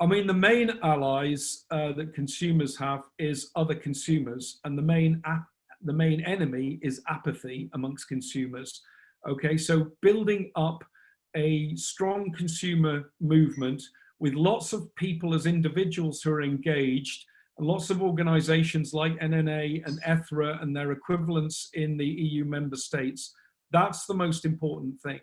I mean, the main allies uh, that consumers have is other consumers, and the main the main enemy is apathy amongst consumers. Okay, so building up a strong consumer movement with lots of people as individuals who are engaged, lots of organizations like NNA and ETHRA and their equivalents in the EU member states. That's the most important thing.